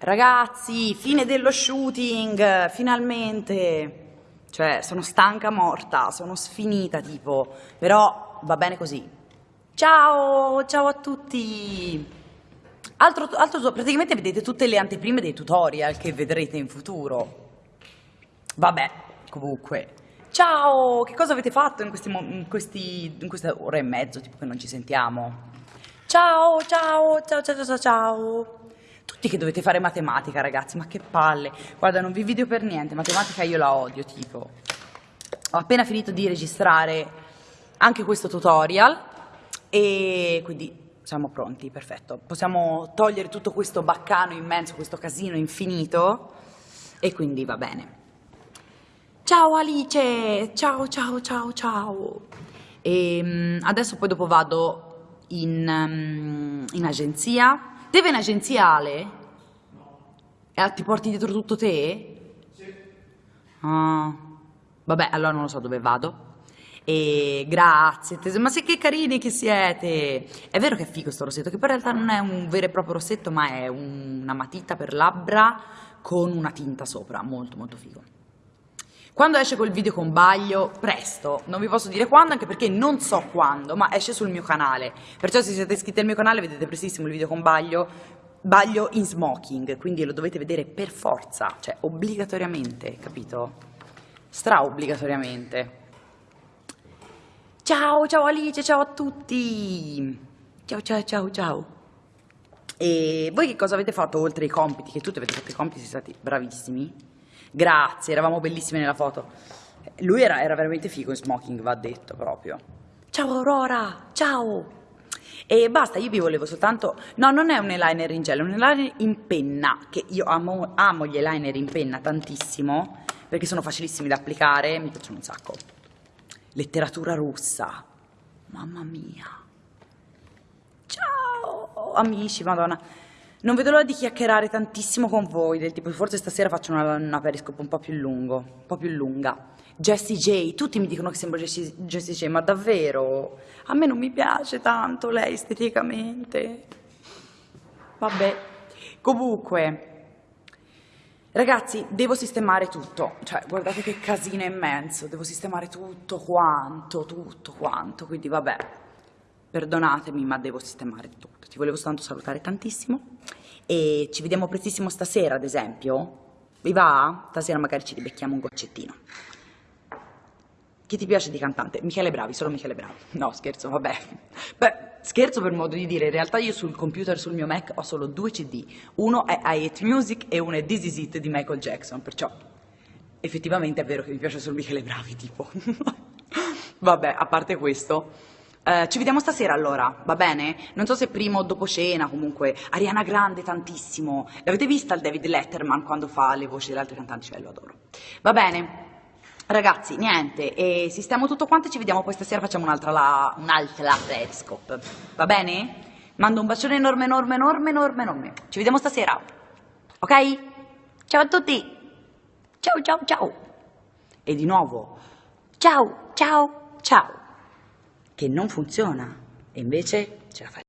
Ragazzi, fine dello shooting, finalmente. Cioè, sono stanca morta, sono sfinita tipo, però va bene così. Ciao, ciao a tutti. Altro, altro, praticamente vedete tutte le anteprime dei tutorial che vedrete in futuro. Vabbè, comunque. Ciao, che cosa avete fatto in, questi, in, questi, in questa ora e mezzo, tipo che non ci sentiamo? Ciao, ciao, ciao, ciao, ciao, ciao. Tutti che dovete fare matematica, ragazzi, ma che palle. Guarda, non vi video per niente, matematica io la odio, tipo. Ho appena finito di registrare anche questo tutorial e quindi siamo pronti, perfetto. Possiamo togliere tutto questo baccano immenso, questo casino infinito e quindi va bene. Ciao Alice, ciao ciao ciao ciao. E um, adesso poi dopo vado in, um, in agenzia Te vai in agenzia Ale? E ti porti dietro tutto te? Sì. Ah. Vabbè, allora non lo so dove vado. E grazie, ma se che carini che siete! È vero che è figo questo rossetto, che poi in realtà non è un vero e proprio rossetto, ma è una matita per labbra con una tinta sopra, molto molto figo. Quando esce quel video con Baglio, presto, non vi posso dire quando anche perché non so quando, ma esce sul mio canale. Perciò se siete iscritti al mio canale vedete prestissimo il video con Baglio, Baglio in smoking, quindi lo dovete vedere per forza, cioè obbligatoriamente, capito? Stra obbligatoriamente. Ciao, ciao Alice, ciao a tutti! Ciao, ciao, ciao, ciao! E voi che cosa avete fatto oltre i compiti? Che tutti avete fatto i compiti, siete stati bravissimi? Grazie, eravamo bellissime nella foto. Lui era, era veramente figo in smoking, va detto proprio. Ciao Aurora, ciao! E basta, io vi volevo soltanto... No, non è un eyeliner in gel, è un eyeliner in penna, che io amo, amo gli eyeliner in penna tantissimo, perché sono facilissimi da applicare, mi piacciono un sacco. Letteratura russa. Mamma mia. Ciao, amici, madonna. Non vedo l'ora di chiacchierare tantissimo con voi, del tipo forse stasera faccio una, una periscope un po' più lungo, un po' più lunga. Jessie J, tutti mi dicono che sembro Jessie, Jessie J, ma davvero? A me non mi piace tanto lei esteticamente. Vabbè. Comunque, ragazzi, devo sistemare tutto. Cioè, guardate che casino immenso, devo sistemare tutto quanto, tutto quanto, quindi vabbè. Perdonatemi, ma devo sistemare tutto. Ti volevo soltanto salutare tantissimo e ci vediamo prestissimo stasera, ad esempio. Vi va? Stasera magari ci ribecchiamo un goccettino. Chi ti piace di cantante? Michele Bravi, solo Michele Bravi. No, scherzo, vabbè. Beh, scherzo per modo di dire, in realtà io sul computer, sul mio Mac, ho solo due CD. Uno è I Hate Music e uno è This Is It di Michael Jackson, perciò effettivamente è vero che mi piace solo Michele Bravi, tipo. vabbè, a parte questo... Eh, ci vediamo stasera allora, va bene? Non so se prima o dopo cena, comunque. Ariana Grande tantissimo. L'avete vista il David Letterman quando fa le voci delle altre cantanti? Cioè, lo adoro. Va bene. Ragazzi, niente, e sistemo tutto quanto e ci vediamo poi stasera facciamo un'altra la, un'altra periscope. Va bene? Mando un bacione enorme, enorme, enorme, enorme, enorme. Ci vediamo stasera. Ok? Ciao a tutti. Ciao, ciao, ciao. E di nuovo, ciao, ciao, ciao che non funziona e invece ce la fai.